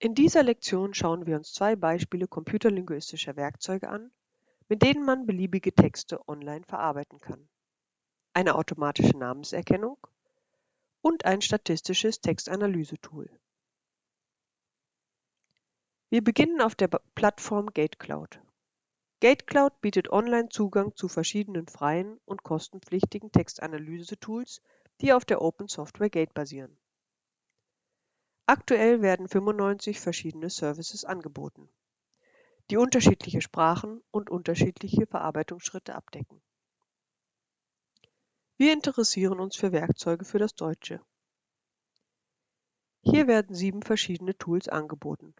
In dieser Lektion schauen wir uns zwei Beispiele computerlinguistischer Werkzeuge an, mit denen man beliebige Texte online verarbeiten kann. Eine automatische Namenserkennung und ein statistisches Textanalyse-Tool. Wir beginnen auf der Plattform GateCloud. GateCloud bietet online Zugang zu verschiedenen freien und kostenpflichtigen Textanalyse-Tools, die auf der Open Software Gate basieren. Aktuell werden 95 verschiedene Services angeboten, die unterschiedliche Sprachen und unterschiedliche Verarbeitungsschritte abdecken. Wir interessieren uns für Werkzeuge für das Deutsche. Hier werden sieben verschiedene Tools angeboten,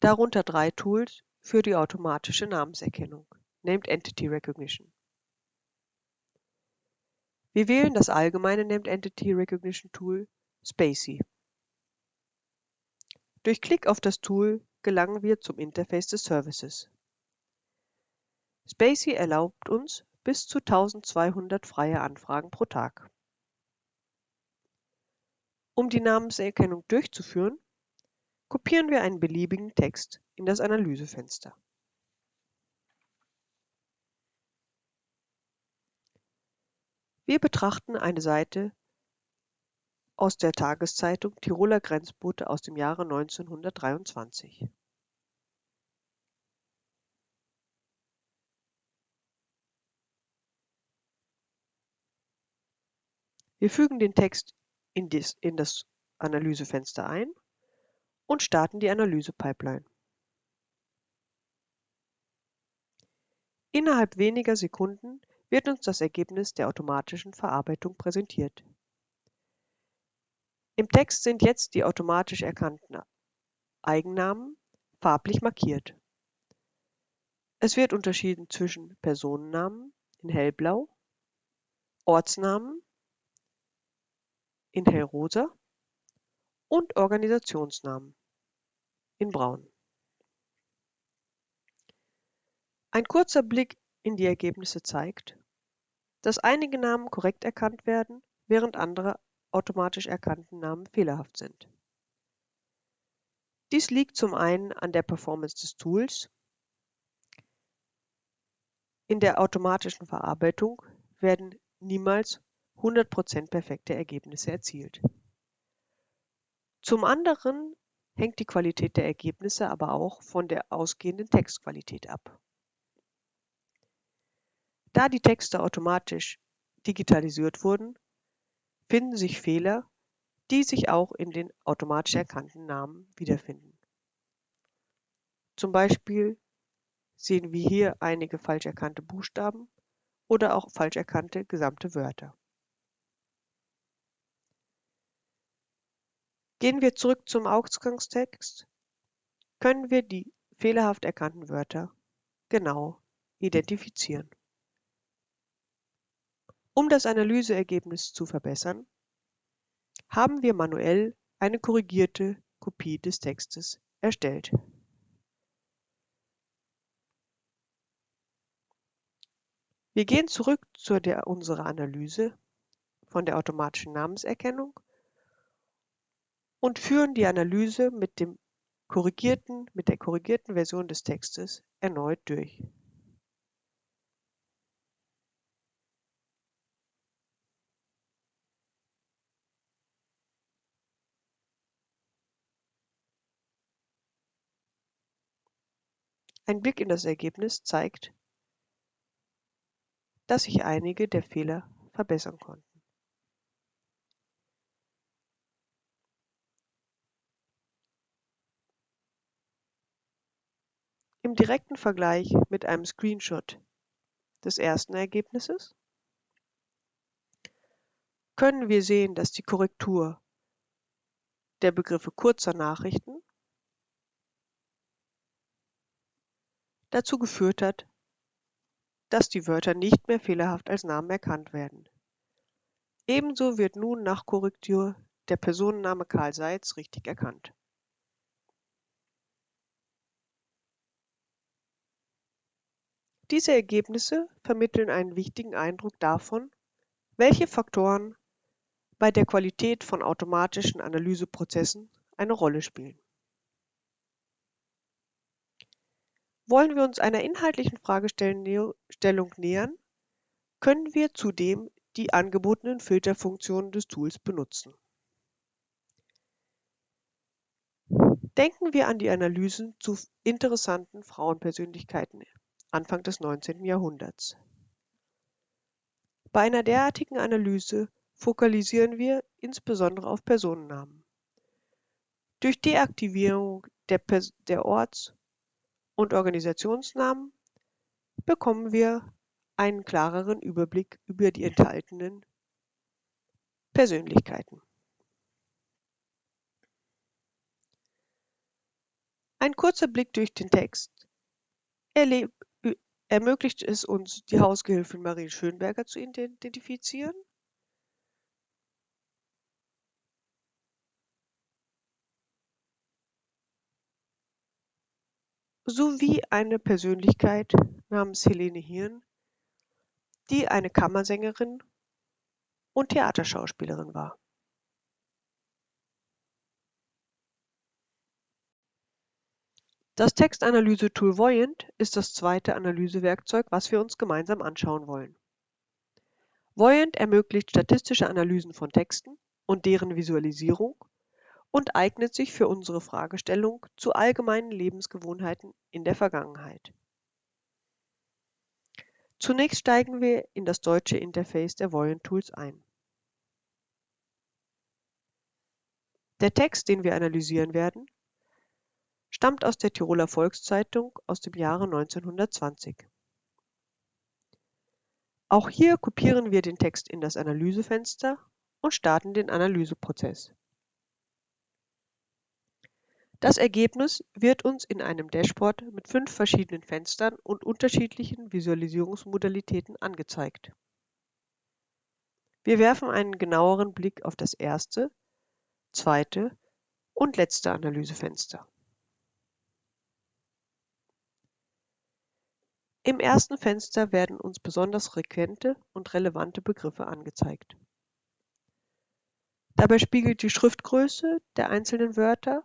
darunter drei Tools für die automatische Namenserkennung (Named Entity Recognition). Wir wählen das allgemeine Named Entity Recognition Tool Spacie. Durch Klick auf das Tool gelangen wir zum Interface des Services. Spacie erlaubt uns bis zu 1200 freie Anfragen pro Tag. Um die Namenserkennung durchzuführen, kopieren wir einen beliebigen Text in das Analysefenster. Wir betrachten eine Seite aus der Tageszeitung Tiroler Grenzbote aus dem Jahre 1923. Wir fügen den Text in das Analysefenster ein und starten die Analyse-Pipeline. Innerhalb weniger Sekunden wird uns das Ergebnis der automatischen Verarbeitung präsentiert. Im Text sind jetzt die automatisch erkannten Eigennamen farblich markiert. Es wird unterschieden zwischen Personennamen in hellblau, Ortsnamen in hellrosa und Organisationsnamen in braun. Ein kurzer Blick in die Ergebnisse zeigt, dass einige Namen korrekt erkannt werden, während andere automatisch erkannten Namen fehlerhaft sind. Dies liegt zum einen an der Performance des Tools. In der automatischen Verarbeitung werden niemals 100% perfekte Ergebnisse erzielt. Zum anderen hängt die Qualität der Ergebnisse aber auch von der ausgehenden Textqualität ab. Da die Texte automatisch digitalisiert wurden, finden sich Fehler, die sich auch in den automatisch erkannten Namen wiederfinden. Zum Beispiel sehen wir hier einige falsch erkannte Buchstaben oder auch falsch erkannte gesamte Wörter. Gehen wir zurück zum Ausgangstext, können wir die fehlerhaft erkannten Wörter genau identifizieren. Um das Analyseergebnis zu verbessern, haben wir manuell eine korrigierte Kopie des Textes erstellt. Wir gehen zurück zu der, unserer Analyse von der automatischen Namenserkennung und führen die Analyse mit, dem korrigierten, mit der korrigierten Version des Textes erneut durch. Ein Blick in das Ergebnis zeigt, dass sich einige der Fehler verbessern konnten. Im direkten Vergleich mit einem Screenshot des ersten Ergebnisses können wir sehen, dass die Korrektur der Begriffe kurzer Nachrichten dazu geführt hat, dass die Wörter nicht mehr fehlerhaft als Namen erkannt werden. Ebenso wird nun nach Korrektur der Personenname Karl Seitz richtig erkannt. Diese Ergebnisse vermitteln einen wichtigen Eindruck davon, welche Faktoren bei der Qualität von automatischen Analyseprozessen eine Rolle spielen. Wollen wir uns einer inhaltlichen Fragestellung nähern, können wir zudem die angebotenen Filterfunktionen des Tools benutzen. Denken wir an die Analysen zu interessanten Frauenpersönlichkeiten Anfang des 19. Jahrhunderts. Bei einer derartigen Analyse fokussieren wir insbesondere auf Personennamen. Durch Deaktivierung der, der Orts- und Organisationsnamen bekommen wir einen klareren Überblick über die enthaltenen Persönlichkeiten. Ein kurzer Blick durch den Text ermöglicht es uns, die Hausgehilfin Marie Schönberger zu identifizieren. Sowie eine Persönlichkeit namens Helene Hirn, die eine Kammersängerin und Theaterschauspielerin war. Das Textanalyse-Tool Voyant ist das zweite Analysewerkzeug, was wir uns gemeinsam anschauen wollen. Voyant ermöglicht statistische Analysen von Texten und deren Visualisierung und eignet sich für unsere Fragestellung zu allgemeinen Lebensgewohnheiten in der Vergangenheit. Zunächst steigen wir in das deutsche Interface der Voyant Tools ein. Der Text, den wir analysieren werden, stammt aus der Tiroler Volkszeitung aus dem Jahre 1920. Auch hier kopieren wir den Text in das Analysefenster und starten den Analyseprozess. Das Ergebnis wird uns in einem Dashboard mit fünf verschiedenen Fenstern und unterschiedlichen Visualisierungsmodalitäten angezeigt. Wir werfen einen genaueren Blick auf das erste, zweite und letzte Analysefenster. Im ersten Fenster werden uns besonders frequente und relevante Begriffe angezeigt. Dabei spiegelt die Schriftgröße der einzelnen Wörter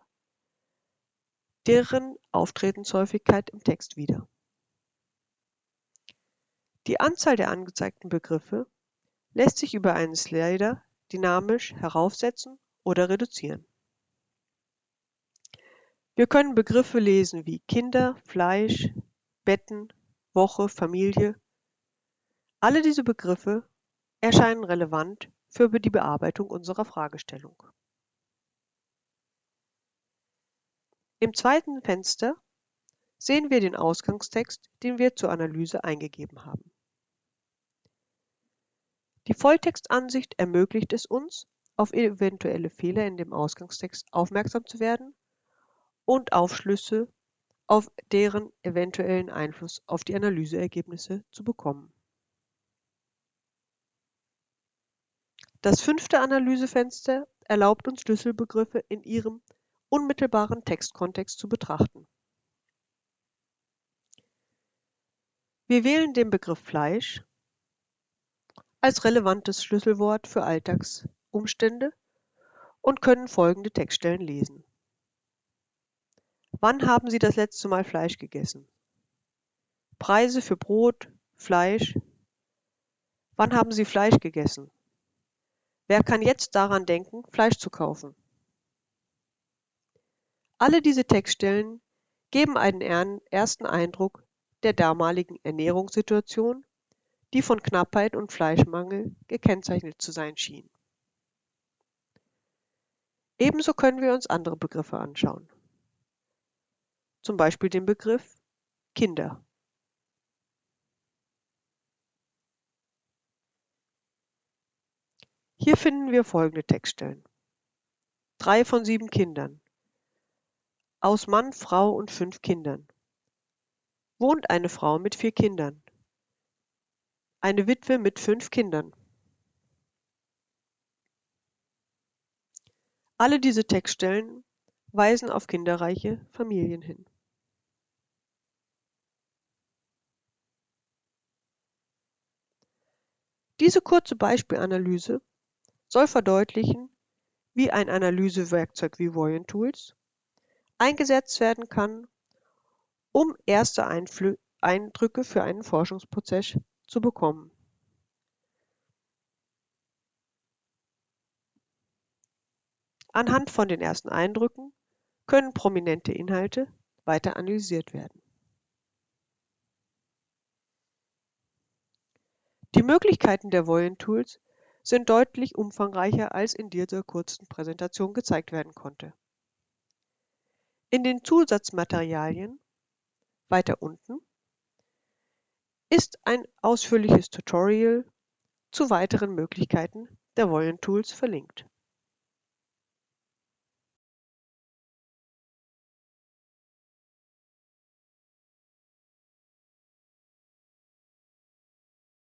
deren Auftratenshäufigkeit im Text wider. Die Anzahl der angezeigten Begriffe lässt sich über einen Slider dynamisch heraufsetzen oder reduzieren. Wir können Begriffe lesen wie Kinder, Fleisch, Betten, Woche, Familie. Alle diese Begriffe erscheinen relevant für die Bearbeitung unserer Fragestellung. Im zweiten Fenster sehen wir den Ausgangstext, den wir zur Analyse eingegeben haben. Die Volltextansicht ermöglicht es uns, auf eventuelle Fehler in dem Ausgangstext aufmerksam zu werden und Aufschlüsse auf deren eventuellen Einfluss auf die Analyseergebnisse zu bekommen. Das fünfte Analysefenster erlaubt uns Schlüsselbegriffe in ihrem unmittelbaren Textkontext zu betrachten. Wir wählen den Begriff Fleisch als relevantes Schlüsselwort für Alltagsumstände und können folgende Textstellen lesen. Wann haben Sie das letzte Mal Fleisch gegessen? Preise für Brot, Fleisch. Wann haben Sie Fleisch gegessen? Wer kann jetzt daran denken, Fleisch zu kaufen? Alle diese Textstellen geben einen ersten Eindruck der damaligen Ernährungssituation, die von Knappheit und Fleischmangel gekennzeichnet zu sein schien. Ebenso können wir uns andere Begriffe anschauen zum Beispiel den Begriff Kinder. Hier finden wir folgende Textstellen. Drei von sieben Kindern. Aus Mann, Frau und fünf Kindern. Wohnt eine Frau mit vier Kindern. Eine Witwe mit fünf Kindern. Alle diese Textstellen weisen auf kinderreiche Familien hin. Diese kurze Beispielanalyse soll verdeutlichen, wie ein Analysewerkzeug wie Voyant Tools eingesetzt werden kann, um erste Einflü Eindrücke für einen Forschungsprozess zu bekommen. Anhand von den ersten Eindrücken können prominente Inhalte weiter analysiert werden. Die Möglichkeiten der Voyant-Tools sind deutlich umfangreicher, als in dieser kurzen Präsentation gezeigt werden konnte. In den Zusatzmaterialien weiter unten ist ein ausführliches Tutorial zu weiteren Möglichkeiten der Voyant Tools verlinkt.